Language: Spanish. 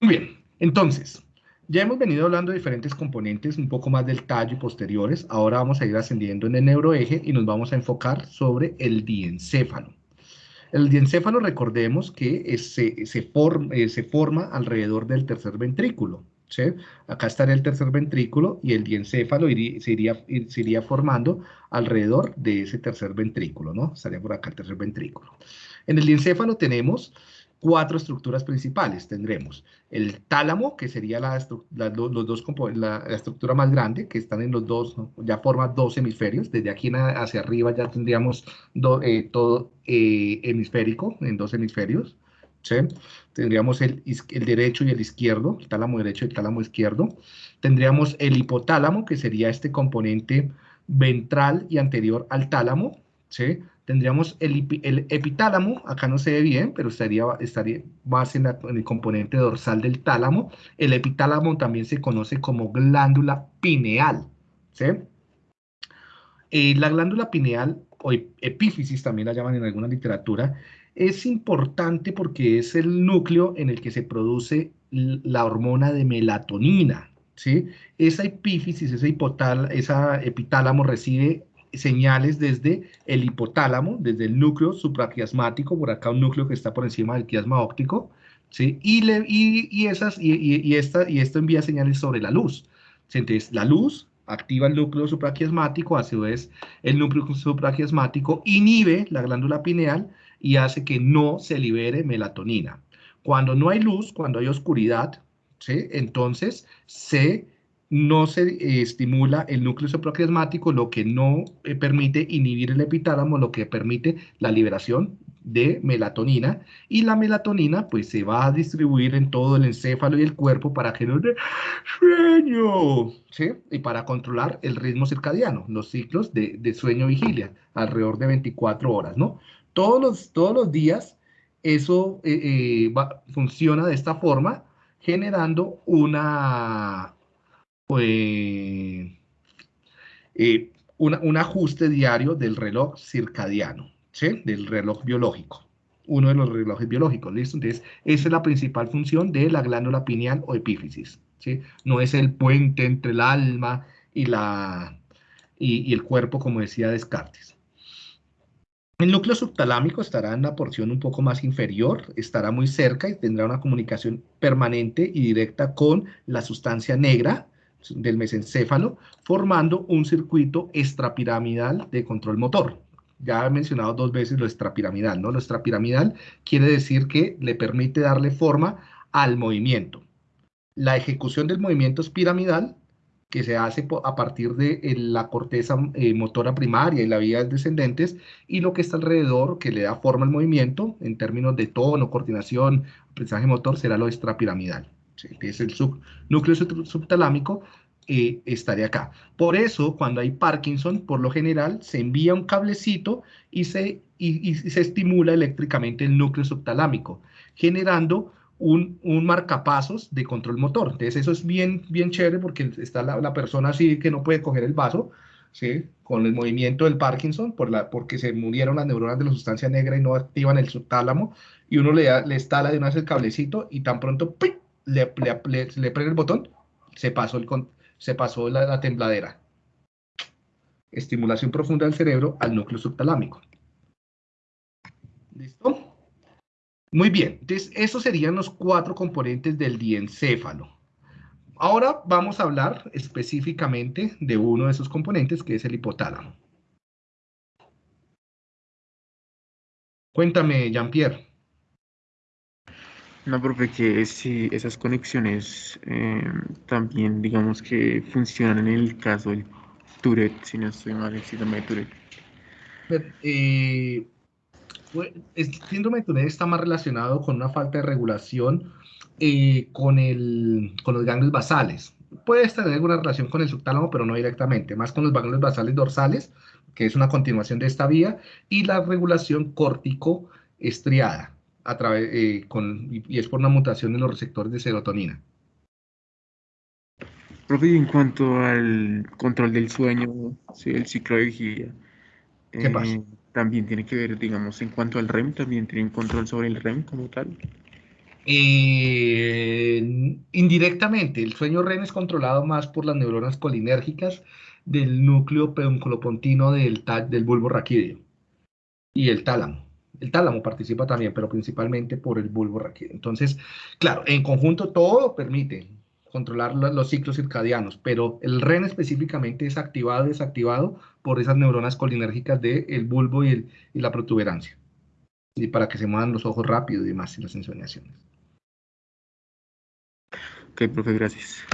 Muy bien, entonces, ya hemos venido hablando de diferentes componentes, un poco más del tallo y posteriores. Ahora vamos a ir ascendiendo en el neuroeje y nos vamos a enfocar sobre el diencéfalo. El diencéfalo, recordemos que se, eh, se forma alrededor del tercer ventrículo. ¿sí? Acá estaría el tercer ventrículo y el diencéfalo iría formando alrededor de ese tercer ventrículo, ¿no? Estaría por acá el tercer ventrículo. En el diencéfalo tenemos cuatro estructuras principales. Tendremos el tálamo, que sería la, los dos, la, estructura más grande, que están en los dos, ya forma dos hemisferios. Desde aquí hacia arriba ya tendríamos eh, todo eh, hemisférico, en dos hemisferios. Tendríamos el, el, derecho y el izquierdo, el tálamo derecho y tálamo izquierdo. Tendríamos el hipotálamo, que sería este componente ventral y anterior al tálamo, ¿sí? Tendríamos el, epitálamo, acá no se ve bien, pero estaría, estaría más en, el componente dorsal del tálamo. El epitálamo también se conoce como glándula pineal. ¿sí? Eh, la glándula pineal, o epífisis también la llaman en alguna literatura, es importante porque es el núcleo en el que se produce la hormona de melatonina. ¿sí? Esa epífisis, esa, esa epitálamo recibe señales desde el hipotálamo, desde el núcleo supraquiasmático, por acá un núcleo que está por encima del quiasma óptico, ¿sí? y, le, y, esas, y, esta, y esto envía señales sobre la luz. Entonces, la luz activa el núcleo supraquiasmático, a su vez el núcleo supraquiasmático inhibe la glándula pineal y hace que no se libere melatonina. Cuando no hay luz, cuando hay oscuridad, ¿sí? entonces se no se eh, estimula el núcleo supraquiasmático, lo que no eh, permite inhibir el epitálamo, lo que permite la liberación de melatonina, y la melatonina pues se va a distribuir en todo el encéfalo y el cuerpo para dé sueño, ¿sí? Y para controlar el ritmo circadiano, los ciclos de, sueño-vigilia, alrededor de 24 horas, ¿no? Todos los, todos los días eso eh, funciona de esta forma, generando una, pues, eh, un ajuste diario del reloj circadiano, del reloj biológico, uno de los relojes biológicos, ¿listo? Entonces, esa es la principal función de la glándula pineal o epífisis, ¿sí? No es el puente entre el alma y, la, y, el cuerpo, como decía Descartes. El núcleo subtalámico estará en la porción un poco más inferior, estará muy cerca y tendrá una comunicación permanente y directa con la sustancia negra, del mesencéfalo, formando un circuito extrapiramidal de control motor. Ya he mencionado dos veces lo extrapiramidal, ¿no? Lo extrapiramidal quiere decir que le permite darle forma al movimiento. La ejecución del movimiento es piramidal, que se hace a partir de eh, la corteza eh, motora primaria y la vía descendentes, y lo que está alrededor, que le da forma al movimiento, en términos de tono, coordinación, aprendizaje motor, será lo extrapiramidal que es el núcleo subtalámico, eh, estaría acá. Por eso, cuando hay Parkinson, por lo general, se envía un cablecito y se, y, se estimula eléctricamente el núcleo subtalámico, generando un, un, marcapasos de control motor. Entonces, eso es bien, bien chévere porque está la, la persona así que no puede coger el vaso, ¿sí? con el movimiento del Parkinson, por la, porque se murieron las neuronas de la sustancia negra y no activan el subtálamo, y uno le, da, le instala de una vez el cablecito y tan pronto ¡ping! Le, le, el botón, se pasó, pasó la, tembladera. Estimulación profunda del cerebro al núcleo subtalámico. ¿Listo? Muy bien, entonces esos serían los cuatro componentes del diencéfalo. Ahora vamos a hablar específicamente de uno de esos componentes, que es el hipotálamo. Cuéntame, Jean-Pierre. No, profe, que si esas conexiones eh, también, digamos que funcionan en el caso del Tourette, si no estoy mal, el síndrome de Tourette. Eh, pues, el síndrome de Tourette está más relacionado con una falta de regulación eh, con, el, con los ganglios basales. Puede tener alguna relación con el subtálamo, pero no directamente, más con los ganglios basales dorsales, que es una continuación de esta vía, y la regulación córtico-estriada a través, eh, con, y, es por una mutación en los receptores de serotonina. Profe, en cuanto al control del sueño, sí, el ciclo de vigilia, ¿Qué eh, pasa? también tiene que ver, digamos, en cuanto al REM, también tiene control sobre el REM como tal. Eh, indirectamente, el sueño REM es controlado más por las neuronas colinérgicas del núcleo peduncolopontino del, del bulbo raquídeo y el tálamo. El tálamo participa también, pero principalmente por el bulbo raquídeo. Entonces, claro, en conjunto todo permite controlar los ciclos circadianos, pero el REN específicamente es activado y desactivado por esas neuronas colinérgicas del bulbo y, y, la protuberancia. Y para que se muevan los ojos rápido y demás, y las ensoñaciones. Ok, profe, gracias.